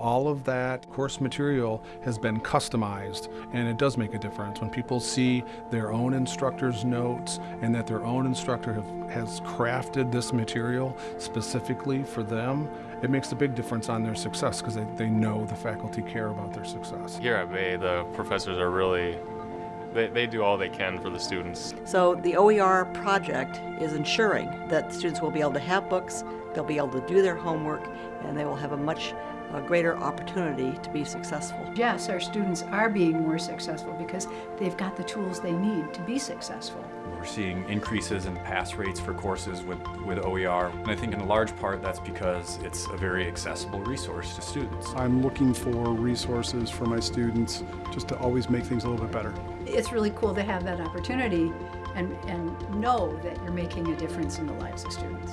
All of that course material has been customized and it does make a difference. When people see their own instructor's notes and that their own instructor have, has crafted this material specifically for them, it makes a big difference on their success because they, they know the faculty care about their success. Here at Bay, the professors are really, they, they do all they can for the students. So the OER project is ensuring that students will be able to have books, they'll be able to do their homework, and they will have a much uh, greater opportunity to be successful. Yes, our students are being more successful because they've got the tools they need to be successful. We're seeing increases in pass rates for courses with, with OER, and I think in a large part that's because it's a very accessible resource to students. I'm looking for resources for my students just to always make things a little bit better. It's really cool to have that opportunity and, and know that you're making a difference in the lives of students.